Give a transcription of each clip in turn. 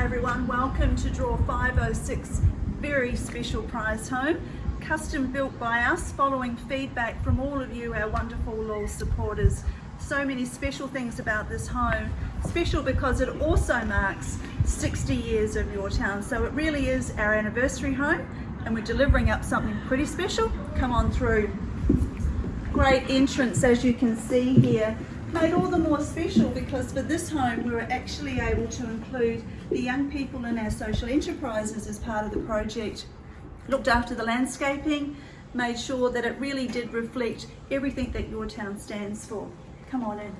Hi everyone, welcome to draw 506 very special prize home. Custom built by us following feedback from all of you our wonderful law supporters. So many special things about this home. Special because it also marks 60 years of your town. So it really is our anniversary home and we're delivering up something pretty special. Come on through. Great entrance as you can see here made all the more special because for this home we were actually able to include the young people in our social enterprises as part of the project. Looked after the landscaping, made sure that it really did reflect everything that your town stands for. Come on in.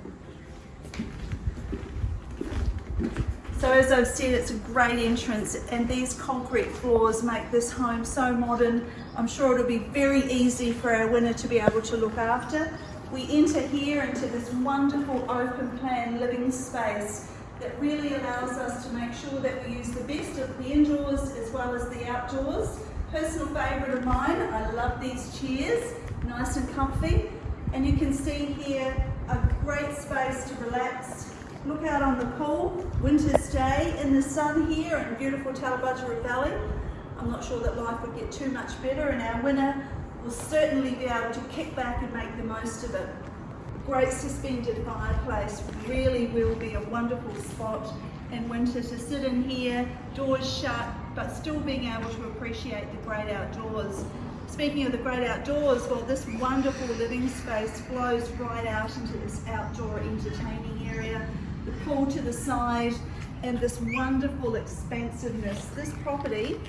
So as I've said, it's a great entrance and these concrete floors make this home so modern. I'm sure it'll be very easy for our winner to be able to look after we enter here into this wonderful open plan living space that really allows us to make sure that we use the best of the indoors as well as the outdoors. Personal favourite of mine, I love these chairs, nice and comfy. And you can see here a great space to relax. Look out on the pool, winter's day in the sun here in beautiful Tallebudgera Valley. I'm not sure that life would get too much better in our winner will certainly be able to kick back and make the most of it. Great suspended fireplace really will be a wonderful spot in winter to sit in here, doors shut, but still being able to appreciate the great outdoors. Speaking of the great outdoors, well this wonderful living space flows right out into this outdoor entertaining area, the pool to the side, and this wonderful expansiveness. This property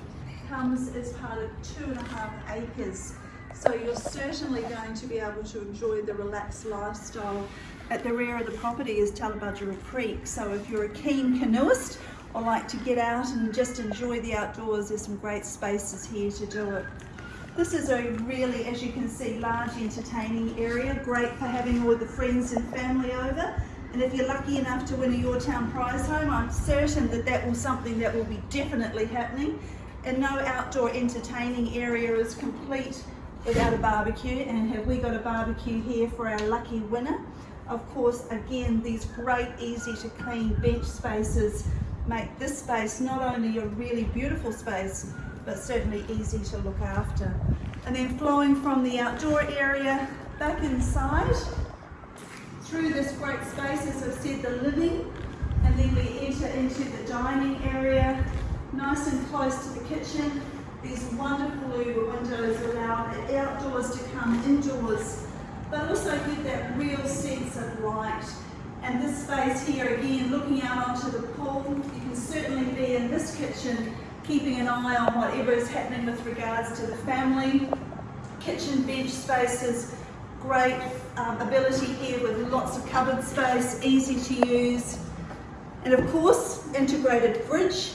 comes as part of two and a half acres so you're certainly going to be able to enjoy the relaxed lifestyle. At the rear of the property is Tallebudgera Creek. So if you're a keen canoeist or like to get out and just enjoy the outdoors, there's some great spaces here to do it. This is a really, as you can see, large entertaining area, great for having all the friends and family over. And if you're lucky enough to win a Your Town prize home, I'm certain that that will something that will be definitely happening. And no outdoor entertaining area is complete without a barbecue and have we got a barbecue here for our lucky winner? Of course again these great easy to clean bench spaces make this space not only a really beautiful space but certainly easy to look after. And then flowing from the outdoor area back inside through this great space as I've said the living and then we enter into the dining area nice and close to the kitchen. These wonderful louver windows allow the to come indoors, but also give that real sense of light. And this space here, again, looking out onto the pool, you can certainly be in this kitchen, keeping an eye on whatever is happening with regards to the family. Kitchen bench spaces, great um, ability here with lots of cupboard space, easy to use. And of course, integrated fridge,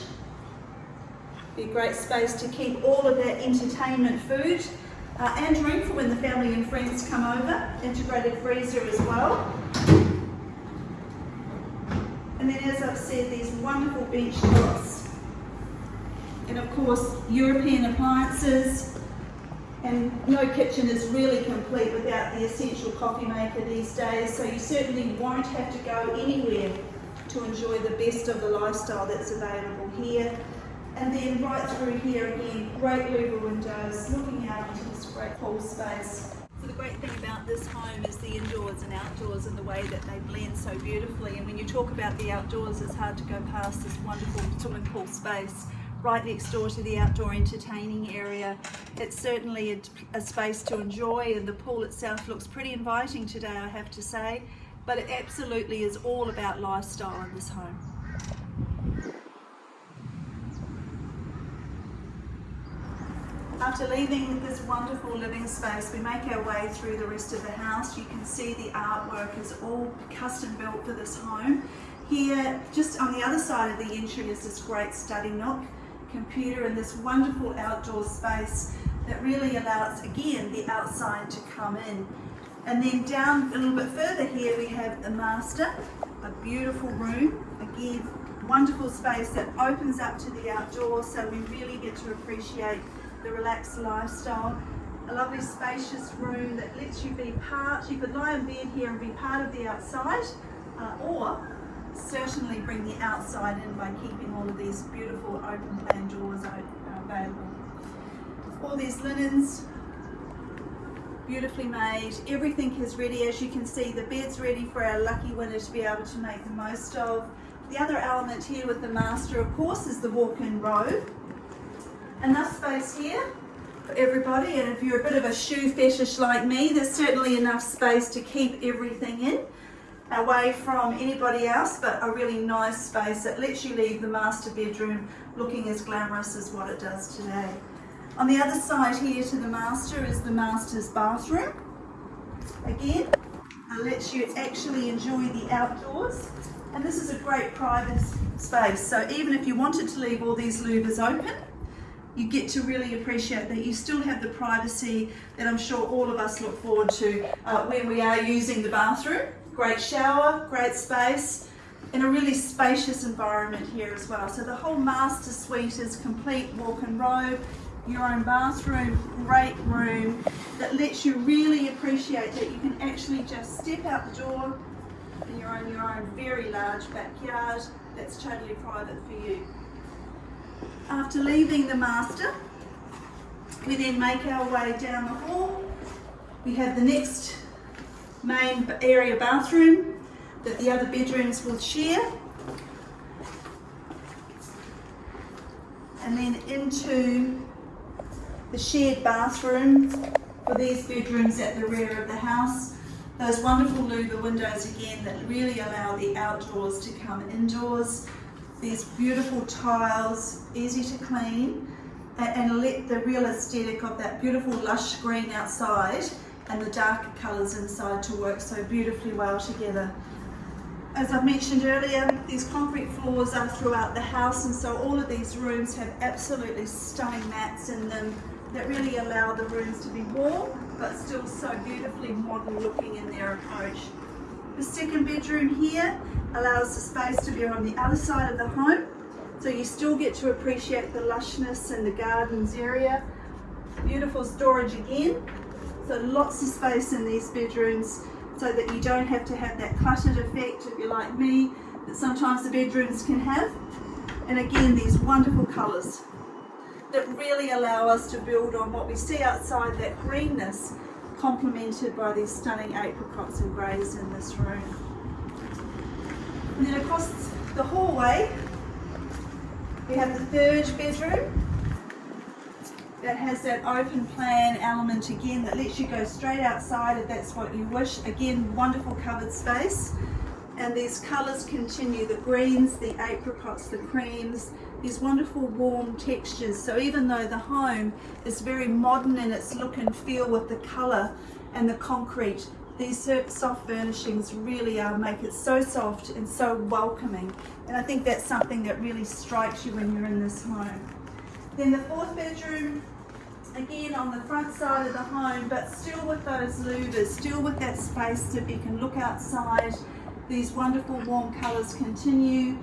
be a great space to keep all of that entertainment food uh, and drink for when the family and friends come over. Integrated freezer as well. And then as I've said, these wonderful bench tops. And of course, European appliances. And no kitchen is really complete without the essential coffee maker these days, so you certainly won't have to go anywhere to enjoy the best of the lifestyle that's available here. And then right through here again, great louver windows looking out into this great pool space. So the great thing about this home is the indoors and outdoors and the way that they blend so beautifully. And when you talk about the outdoors, it's hard to go past this wonderful swimming pool space right next door to the outdoor entertaining area. It's certainly a, a, space to enjoy and the pool itself looks pretty inviting today, I have to say. But it absolutely is all about lifestyle in this home. After leaving this wonderful living space, we make our way through the rest of the house. You can see the artwork is all custom built for this home. Here, just on the other side of the entry is this great study nook, computer and this wonderful outdoor space that really allows, again, the outside to come in. And then down a little bit further here, we have the master, a beautiful room, again, wonderful space that opens up to the outdoors, so we really get to appreciate the relaxed lifestyle. A lovely spacious room that lets you be part, you could lie in bed here and be part of the outside, uh, or certainly bring the outside in by keeping all of these beautiful open plan doors available. All these linens, beautifully made. Everything is ready. As you can see, the bed's ready for our lucky winner to be able to make the most of. The other element here with the master, of course, is the walk-in robe. Enough space here for everybody. And if you're a bit of a shoe fetish like me, there's certainly enough space to keep everything in away from anybody else, but a really nice space that lets you leave the master bedroom looking as glamorous as what it does today. On the other side here to the master is the master's bathroom. Again, it lets you actually enjoy the outdoors. And this is a great private space. So even if you wanted to leave all these louvers open, you get to really appreciate that you still have the privacy that I'm sure all of us look forward to uh, when we are using the bathroom. Great shower, great space, in a really spacious environment here as well. So the whole master suite is complete walk-in robe, your own bathroom, great room that lets you really appreciate that you can actually just step out the door and you're on your own very large backyard that's totally private for you. After leaving the master, we then make our way down the hall. We have the next main area bathroom that the other bedrooms will share. And then into the shared bathroom for these bedrooms at the rear of the house. Those wonderful louver windows again that really allow the outdoors to come indoors these beautiful tiles, easy to clean, and let the real aesthetic of that beautiful lush green outside and the darker colours inside to work so beautifully well together. As I mentioned earlier, these concrete floors are throughout the house and so all of these rooms have absolutely stunning mats in them that really allow the rooms to be warm but still so beautifully modern looking in their approach. The second bedroom here allows the space to be on the other side of the home. So you still get to appreciate the lushness and the gardens area. Beautiful storage again. So lots of space in these bedrooms so that you don't have to have that cluttered effect, if you're like me, that sometimes the bedrooms can have. And again, these wonderful colours that really allow us to build on what we see outside, that greenness, complemented by these stunning apricots and greys in this room. And then across the hallway, we have the third bedroom that has that open plan element again that lets you go straight outside if that's what you wish. Again, wonderful covered space. And these colours continue, the greens, the apricots, the creams, these wonderful warm textures. So even though the home is very modern in its look and feel with the colour and the concrete, these soft furnishings really are make it so soft and so welcoming. And I think that's something that really strikes you when you're in this home. Then the fourth bedroom, again on the front side of the home, but still with those louvers, still with that space that you can look outside. These wonderful warm colours continue.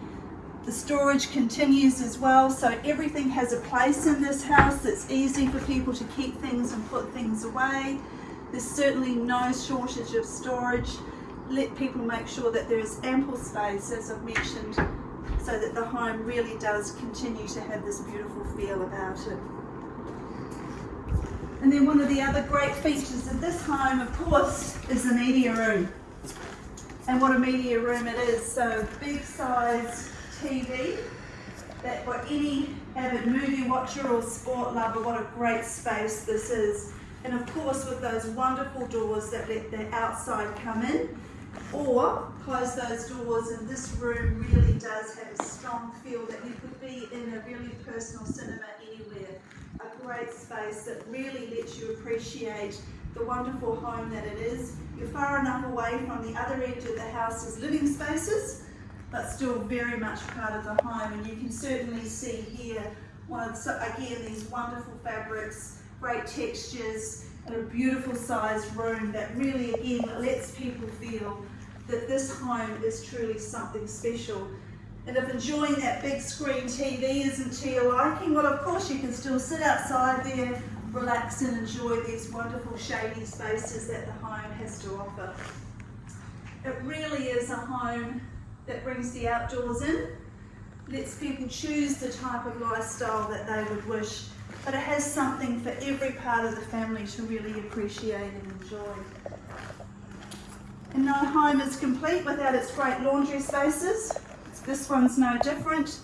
The storage continues as well, so everything has a place in this house. It's easy for people to keep things and put things away. There's certainly no shortage of storage. Let people make sure that there is ample space, as I've mentioned, so that the home really does continue to have this beautiful feel about it. And then one of the other great features of this home, of course, is the media room. And what a media room it is. So big size TV that for any avid movie watcher or sport lover, what a great space this is. And of course with those wonderful doors that let the outside come in or close those doors and this room really does have a strong feel that you could be in a really personal cinema anywhere. A great space that really lets you appreciate the wonderful home that it is. You're far enough away from the other edge of the house's living spaces but still very much part of the home and you can certainly see here one of again these wonderful fabrics great textures, and a beautiful sized room that really again lets people feel that this home is truly something special. And if enjoying that big screen TV isn't to your liking, well of course you can still sit outside there, relax and enjoy these wonderful shady spaces that the home has to offer. It really is a home that brings the outdoors in, lets people choose the type of lifestyle that they would wish, but it has something for every part of the family to really appreciate and enjoy. And no home is complete without its great laundry spaces. This one's no different.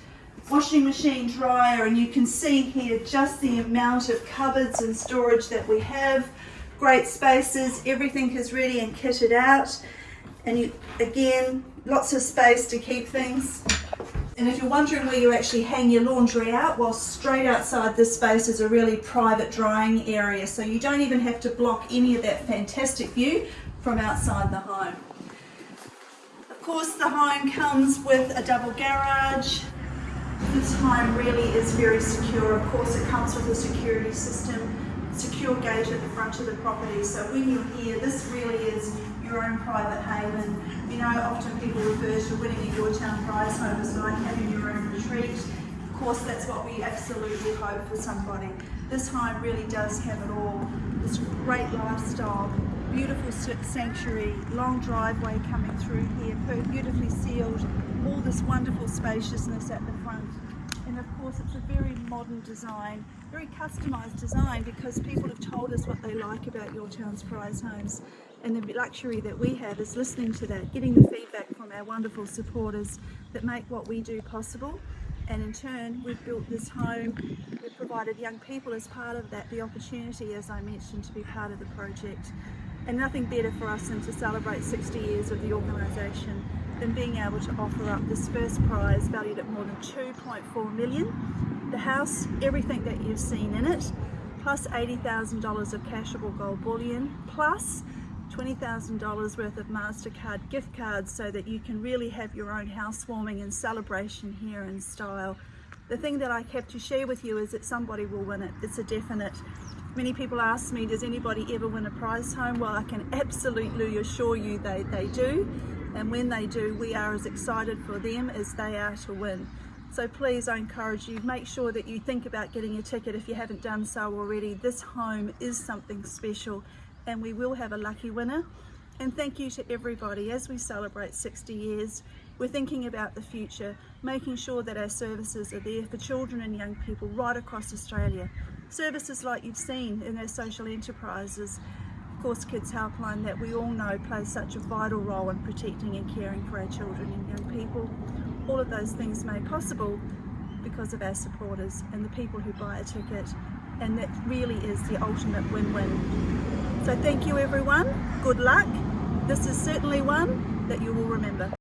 Washing machine, dryer, and you can see here just the amount of cupboards and storage that we have. Great spaces, everything is ready and kitted out. And you, again, lots of space to keep things. And if you're wondering where you actually hang your laundry out, well, straight outside this space is a really private drying area. So you don't even have to block any of that fantastic view from outside the home. Of course, the home comes with a double garage. This home really is very secure. Of course, it comes with a security system, secure gate at the front of the property. So when you're here, this really is your own private haven. You know, often people refer to winning a Your prize home as like having your own retreat. Of course, that's what we absolutely hope for somebody. This home really does have it all. This great lifestyle, beautiful sanctuary, long driveway coming through here, beautifully sealed, all this wonderful spaciousness at the of course it's a very modern design, very customised design because people have told us what they like about Your Town's Prize Homes. And the luxury that we have is listening to that, getting the feedback from our wonderful supporters that make what we do possible. And in turn we've built this home. We've provided young people as part of that the opportunity as I mentioned to be part of the project. And nothing better for us than to celebrate 60 years of the organisation than being able to offer up this first prize valued at more than 2.4 million the house everything that you've seen in it plus $80,000 of cashable gold bullion plus $20,000 worth of MasterCard gift cards so that you can really have your own housewarming and celebration here in style. The thing that I have to share with you is that somebody will win it. It's a definite. Many people ask me, does anybody ever win a prize home? Well, I can absolutely assure you they, they do. And when they do, we are as excited for them as they are to win. So please, I encourage you, make sure that you think about getting a ticket if you haven't done so already. This home is something special and we will have a lucky winner. And thank you to everybody as we celebrate 60 years. We're thinking about the future, making sure that our services are there for children and young people right across Australia. Services like you've seen in our social enterprises, course Kids Helpline that we all know plays such a vital role in protecting and caring for our children and young people. All of those things made possible because of our supporters and the people who buy a ticket and that really is the ultimate win-win. So thank you everyone, good luck. This is certainly one that you will remember.